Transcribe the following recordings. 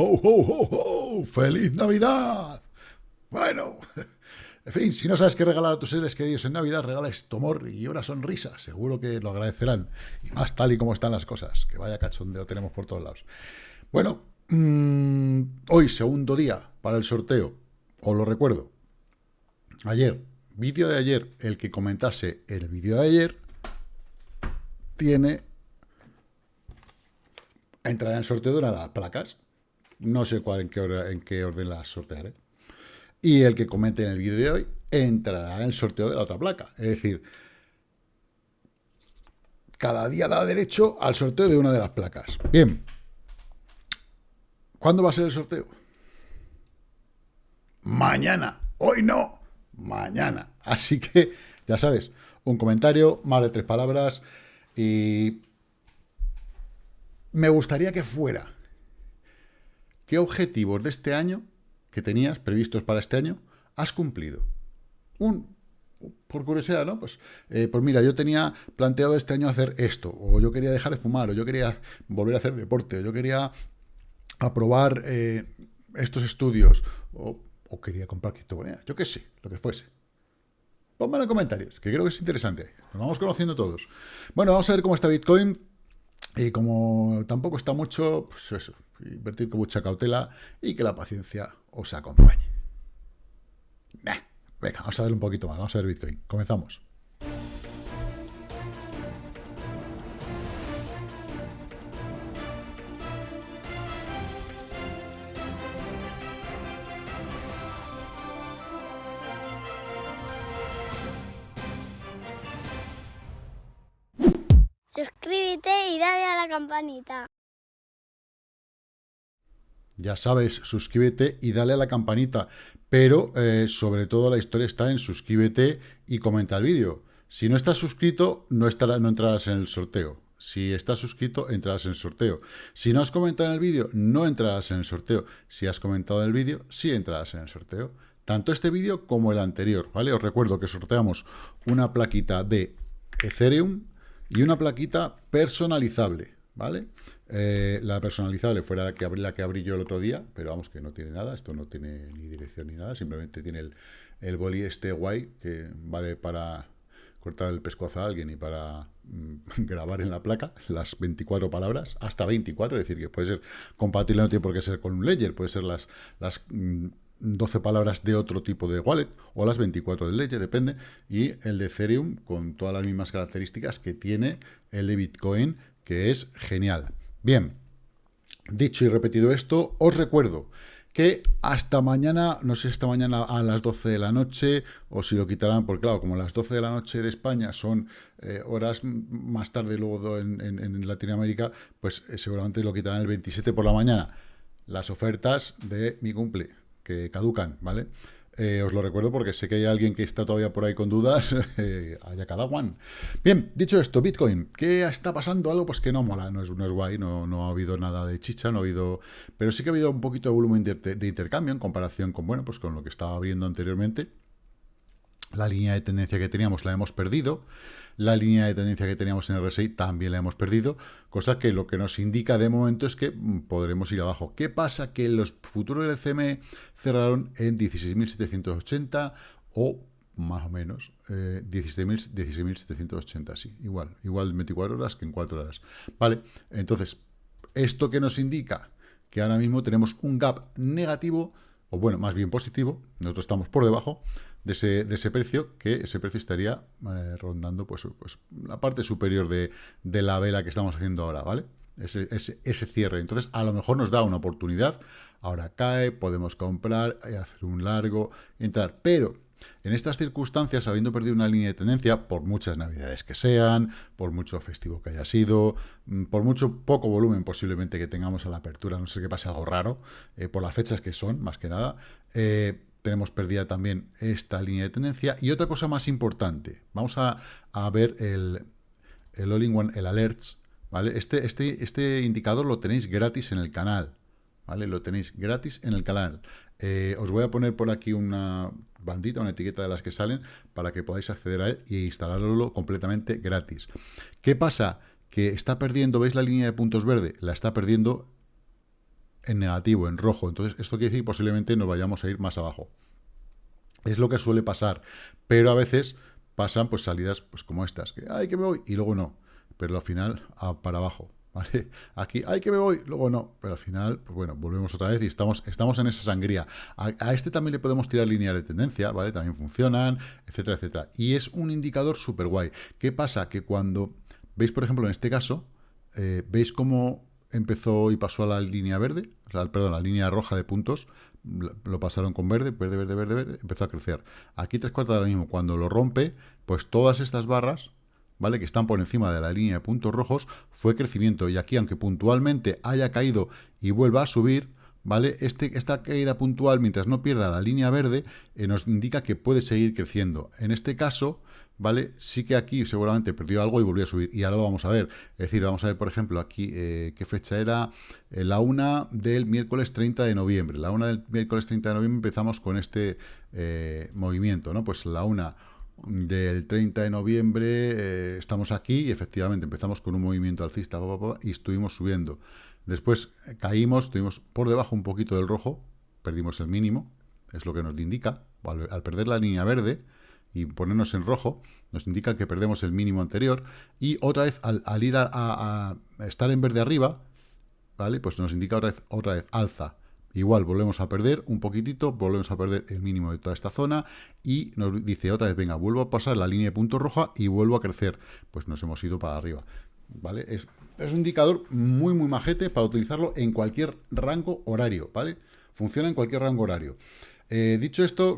¡Ho, ho, ho, ho! ¡Feliz Navidad! Bueno, en fin, si no sabes qué regalar a tus seres queridos en Navidad, regala esto, amor y una sonrisa. Seguro que lo agradecerán. Y más tal y como están las cosas. Que vaya cachondeo tenemos por todos lados. Bueno, mmm, hoy, segundo día para el sorteo. Os lo recuerdo. Ayer, vídeo de ayer, el que comentase el vídeo de ayer, tiene... Entrará en sorteo de una de las placas. No sé cuál, en qué, en qué orden las sortearé. Y el que comente en el vídeo de hoy entrará en el sorteo de la otra placa. Es decir, cada día da derecho al sorteo de una de las placas. Bien. ¿Cuándo va a ser el sorteo? Mañana. Hoy no. Mañana. Así que, ya sabes, un comentario, más de tres palabras. Y me gustaría que fuera. ¿Qué objetivos de este año que tenías previstos para este año, has cumplido. Por curiosidad, ¿no? Pues, eh, pues mira, yo tenía planteado este año hacer esto, o yo quería dejar de fumar, o yo quería volver a hacer deporte, o yo quería aprobar eh, estos estudios, o, quería comprar criptomonedas, yo qué sé, lo que fuese. Ponme en comentarios, que creo que es interesante. Nos vamos conociendo todos. Bueno, vamos a ver cómo está Bitcoin. Y como tampoco está mucho, pues eso, invertir con mucha cautela y que la paciencia os acompañe. venga, vamos a ver un poquito más, vamos a ver Bitcoin. Comenzamos. Suscríbete y dale a la campanita. Ya sabes, suscríbete y dale a la campanita. Pero, eh, sobre todo, la historia está en suscríbete y comenta el vídeo. Si no estás suscrito, no, estará, no entrarás en el sorteo. Si estás suscrito, entrarás en el sorteo. Si no has comentado en el vídeo, no entrarás en el sorteo. Si has comentado en el vídeo, sí entrarás en el sorteo. Tanto este vídeo como el anterior, ¿vale? Os recuerdo que sorteamos una plaquita de Ethereum y una plaquita personalizable, ¿vale? Eh, la personalizable fuera la que, abrí, yo el otro día, pero vamos que no tiene nada, esto no tiene ni dirección ni nada, simplemente tiene el, el boli este guay que vale para cortar el pescuezo a alguien y para mm, grabar en la placa las 24 palabras, hasta 24, es decir, que puede ser compatible, no tiene por qué ser con un ledger, puede ser las, las 12 mm, palabras de otro tipo de wallet o las 24 del ledger, depende, y el de Ethereum con todas las mismas características que tiene el de Bitcoin, que es genial. Bien, dicho y repetido esto, os recuerdo que hasta mañana, no sé, esta mañana a las 12 de la noche, o si lo quitarán, porque claro, como las 12 de la noche de España son eh, horas más tarde luego en, Latinoamérica, pues eh, seguramente lo quitarán el 27 por la mañana. Las ofertas de mi cumple, que caducan, ¿vale? Eh, os lo recuerdo porque sé que hay alguien que está todavía por ahí con dudas, eh, haya cada one. Bien, dicho esto, Bitcoin, ¿qué está pasando? Algo pues que no mola, no es, no es guay, no, no ha habido nada de chicha, no ha habido... Pero sí que ha habido un poquito de volumen de, intercambio en comparación con, bueno, pues con lo que estaba viendo anteriormente. La línea de tendencia que teníamos la hemos perdido. La línea de tendencia que teníamos en RSI también la hemos perdido, cosa que lo que nos indica de momento es que mm, podremos ir abajo. ¿Qué pasa? Que los futuros del CME cerraron en 16.780 o más o menos, eh, 16.780, sí, igual, igual 24 horas que en 4 horas. Vale, entonces, ¿esto qué nos indica? Que ahora mismo tenemos un gap negativo, o bueno, más bien positivo, nosotros estamos por debajo, de ese, de ese precio, que ese precio estaría eh, rondando pues, pues, la parte superior de, de, la vela que estamos haciendo ahora, ¿vale? Ese, ese, cierre. Entonces, a lo mejor nos da una oportunidad. Ahora cae, podemos comprar, eh, hacer un largo, entrar. Pero en estas circunstancias, habiendo perdido una línea de tendencia, por muchas navidades que sean, por mucho festivo que haya sido, mm, por mucho poco volumen posiblemente que tengamos a la apertura, no sé qué pase algo raro, eh, por las fechas que son, más que nada, eh, tenemos perdida también esta línea de tendencia. Y otra cosa más importante, vamos a, ver el, el All-in-One, el Alerts, ¿vale? Este, este, este indicador lo tenéis gratis en el canal, ¿vale? Lo tenéis gratis en el canal. Eh, os voy a poner por aquí una bandita, una etiqueta de las que salen, para que podáis acceder a él e instalarlo completamente gratis. ¿Qué pasa? Que está perdiendo, ¿veis la línea de puntos verde? La está perdiendo en negativo, en rojo. Entonces, esto quiere decir posiblemente nos vayamos a ir más abajo. Es lo que suele pasar, pero a veces pasan pues salidas pues como estas, que ay que me voy y luego no, pero al final para abajo. ¿Vale? Aquí, ay que me voy, luego no, pero al final, pues bueno, volvemos otra vez y estamos, estamos en esa sangría. A, este también le podemos tirar líneas de tendencia, ¿vale? También funcionan, etcétera, etcétera. Y es un indicador súper guay. ¿Qué pasa? Que cuando veis, por ejemplo, en este caso, eh, veis cómo empezó y pasó a la línea verde, perdón, la línea roja de puntos, lo pasaron con verde, verde, verde, verde, verde, empezó a crecer. Aquí tres cuartos de lo mismo, cuando lo rompe, pues todas estas barras, ¿vale? Que están por encima de la línea de puntos rojos, fue crecimiento. Y aquí, aunque puntualmente haya caído y vuelva a subir, ¿vale? Este, esta caída puntual, mientras no pierda la línea verde, eh, nos indica que puede seguir creciendo. En este caso, ¿vale? Sí que aquí seguramente perdió algo y volvió a subir. Y ahora lo vamos a ver. Es decir, vamos a ver, por ejemplo, aquí, eh, ¿qué fecha era? Eh, la una del miércoles 30 de noviembre. La una del miércoles 30 de noviembre empezamos con este eh, movimiento, ¿no? Pues la una del 30 de noviembre estamos aquí y efectivamente empezamos con un movimiento alcista y estuvimos subiendo. Después caímos, estuvimos por debajo un poquito del rojo, perdimos el mínimo, es lo que nos indica. al perder la línea verde, y ponernos en rojo, nos indica que perdemos el mínimo anterior, y otra vez al, ir a, estar en verde arriba, ¿vale? Pues nos indica otra vez, otra vez alza. Igual volvemos a perder un poquitito, volvemos a perder el mínimo de toda esta zona y nos dice otra vez, venga, vuelvo a pasar la línea de punto roja y vuelvo a crecer. Pues nos hemos ido para arriba. ¿Vale? Es, es un indicador muy, muy majete para utilizarlo en cualquier rango horario, ¿vale? Funciona en cualquier rango horario. Eh, dicho esto,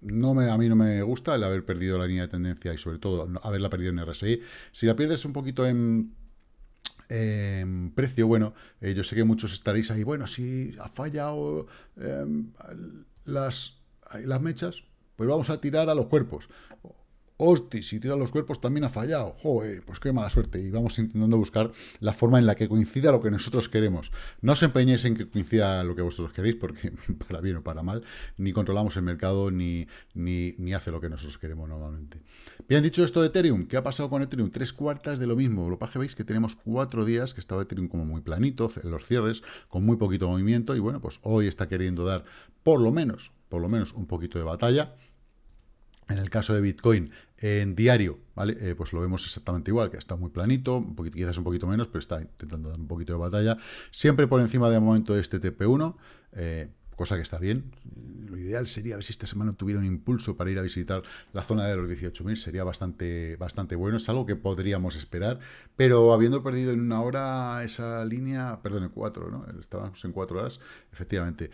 no me, a mí no me gusta el haber perdido la línea de tendencia y sobre todo haberla perdido en RSI. Si la pierdes un poquito en, precio, bueno, eh, yo sé que muchos estaréis ahí, bueno, si ha fallado em, las, las mechas, pues vamos a tirar a los cuerpos. Hostia, si tira los cuerpos también ha fallado. Joder, pues qué mala suerte. Y vamos intentando buscar la forma en la que coincida lo que nosotros queremos. No os empeñéis en que coincida lo que vosotros queréis, porque para bien o para mal, ni controlamos el mercado, ni, ni, ni hace lo que nosotros queremos normalmente. Bien, dicho esto de Ethereum, ¿qué ha pasado con Ethereum? Tres cuartas de lo mismo. Lo que veis que tenemos cuatro días que estaba Ethereum como muy planito, en los cierres, con muy poquito movimiento, y bueno, pues hoy está queriendo dar por lo menos, por lo menos un poquito de batalla. En el caso de Bitcoin, en diario, ¿vale? Eh, pues lo vemos exactamente igual, que está muy planito, quizás un poquito menos, pero está intentando dar un poquito de batalla. Siempre por encima de momento de este TP1, eh, cosa que está bien. Lo ideal sería ver si esta semana tuviera un impulso para ir a visitar la zona de los 18.000, sería bastante, bastante bueno, es algo que podríamos esperar, pero habiendo perdido en una hora esa línea, perdón, en cuatro, ¿no? Estábamos en cuatro horas, efectivamente,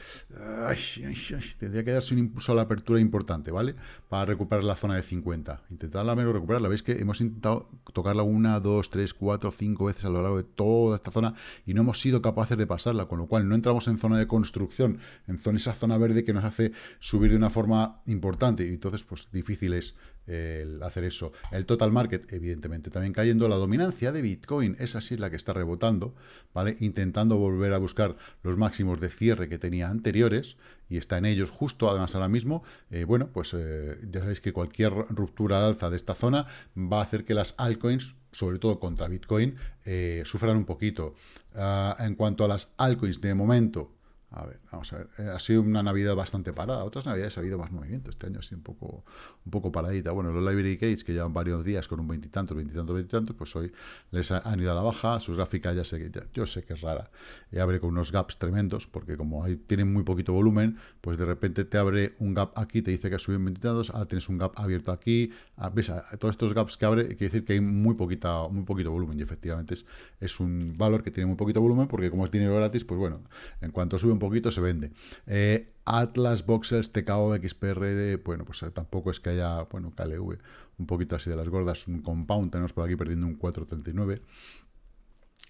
tendría que darse un impulso a la apertura importante, ¿vale? Para recuperar la zona de 50. Intentarla menos recuperarla, veis que hemos intentado tocarla una, dos, tres, cuatro, cinco veces a lo largo de toda esta zona y no hemos sido capaces de pasarla, con lo cual no entramos en zona de construcción, en esa zona verde que nos hace subir de una forma importante y entonces pues difícil es el hacer eso. El total market, evidentemente, también cayendo. La dominancia de Bitcoin, esa sí la que está rebotando, ¿vale? Intentando volver a buscar los máximos de cierre que tenía anteriores y está en ellos justo, además ahora mismo. Eh, bueno, pues eh, ya sabéis que cualquier ruptura alza de esta zona va a hacer que las altcoins, sobre todo contra Bitcoin, eh, sufran un poquito. Ah, en cuanto a las altcoins, de momento, a ver, vamos a ver. Eh, ha sido una Navidad bastante parada. Otras Navidades ha habido más movimiento. Este año ha sido un poco, un poco paradita. Bueno, los Library Gates, que llevan varios días con un veintitantos, veintitantos, veintitantos, pues hoy les han ido a la baja. Sus gráficas ya sé que, ya, yo sé que es rara. Y abre con unos gaps tremendos, porque como hay, tienen muy poquito volumen, pues de repente te abre un gap aquí, te dice que ha subido en veintitantos, ahora tienes un gap abierto aquí. Ah, ¿Ves? Todos estos gaps que abre, quiere decir que hay muy, poquita, muy poquito volumen. Y efectivamente es, es un valor que tiene muy poquito volumen, porque como es dinero gratis, pues bueno, en cuanto sube poquito se vende. Eh, Atlas, Boxers, TKO, XPRD, bueno, pues eh, tampoco es que haya, bueno, KLV, un poquito así de las gordas, un compound, tenemos por aquí perdiendo un 439,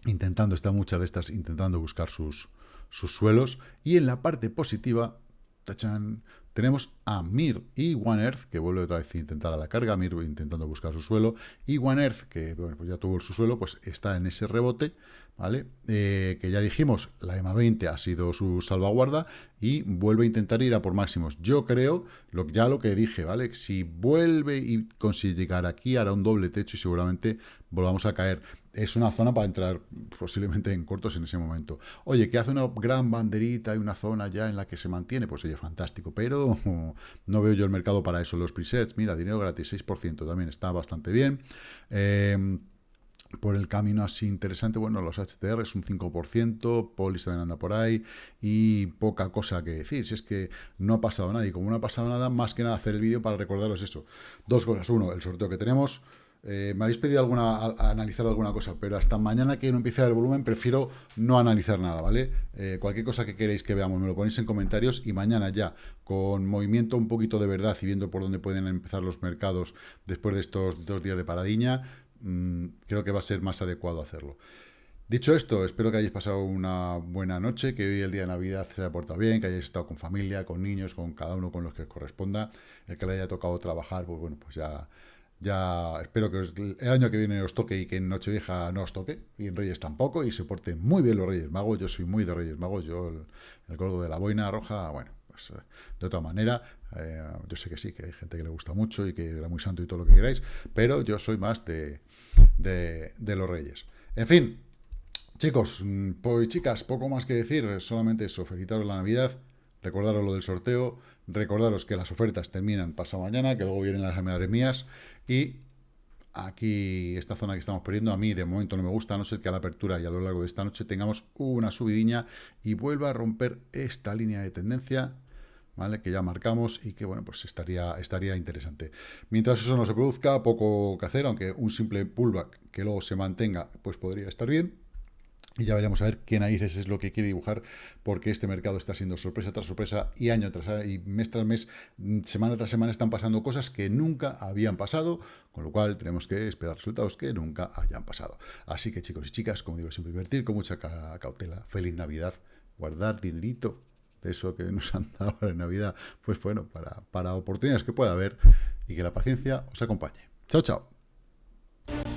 intentando, está muchas de estas intentando buscar sus, sus suelos, y en la parte positiva, tachan, tenemos a Mir y One Earth, que vuelve otra vez a intentar a la carga, Mir intentando buscar su suelo, y One Earth, que pues ya tuvo su suelo, pues está en ese rebote, ¿vale? Eh, que ya dijimos, la EMA 20 ha sido su salvaguarda y vuelve a intentar ir a por máximos. Yo creo, lo, ya lo que dije, ¿vale? Si vuelve y consigue llegar aquí, hará un doble techo y seguramente volvamos a caer. Es una zona para entrar posiblemente en cortos en ese momento. Oye, que hace una gran banderita y una zona ya en la que se mantiene, pues oye, fantástico. Pero no veo yo el mercado para eso. Los presets, mira, dinero gratis, 6% también está bastante bien. Eh, por el camino así interesante, bueno, los HTR es un 5%, Polis también anda por ahí, y poca cosa que decir, si es que no ha pasado nada, y como no ha pasado nada, más que nada hacer el vídeo para recordaros eso. Dos cosas, uno, el sorteo que tenemos, eh, me habéis pedido alguna, analizar alguna cosa, pero hasta mañana que no empiece el volumen, prefiero no analizar nada, ¿vale? Eh, cualquier cosa que queréis que veamos, me lo ponéis en comentarios, y mañana ya, con movimiento un poquito de verdad y viendo por dónde pueden empezar los mercados después de estos dos días de paradiña, Mm, creo que va a ser más adecuado hacerlo. Dicho esto, espero que hayáis pasado una buena noche, que hoy el día de Navidad se haya portado bien, que hayáis estado con familia, con niños, con cada uno con los que corresponda. El que le haya tocado trabajar, pues bueno, pues ya, ya espero que el año que viene os toque y que en Nochevieja no os toque, y en Reyes tampoco, y se porten muy bien los Reyes Magos. Yo soy muy de Reyes Magos, yo el, gordo de la boina roja, bueno, pues, eh, de otra manera, eh, yo sé que sí, que hay gente que le gusta mucho y que era muy santo y todo lo que queráis, pero yo soy más de, de, los reyes. En fin, chicos, mm, pues chicas, poco más que decir, solamente eso, felicitaros la Navidad, recordaros lo del sorteo, recordaros que las ofertas terminan pasado mañana, que luego vienen las madres mías, y aquí, esta zona que estamos perdiendo, a mí de momento no me gusta, a no ser que a la apertura y a lo largo de esta noche tengamos una subidiña y vuelva a romper esta línea de tendencia, ¿vale? Que ya marcamos y que, bueno, pues estaría, estaría interesante. Mientras eso no se produzca, poco que hacer, aunque un simple pullback que luego se mantenga, pues podría estar bien. Y ya veremos a ver qué narices es lo que quiere dibujar, porque este mercado está siendo sorpresa tras sorpresa y año tras año, y mes tras mes, mm, semana tras semana están pasando cosas que nunca habían pasado, con lo cual tenemos que esperar resultados que nunca hayan pasado. Así que chicos y chicas, como digo, siempre invertir con mucha cautela. Feliz Navidad, guardar dinerito de eso que nos han dado en Navidad, pues bueno, para, para oportunidades que pueda haber y que la paciencia os acompañe. Chao, chao.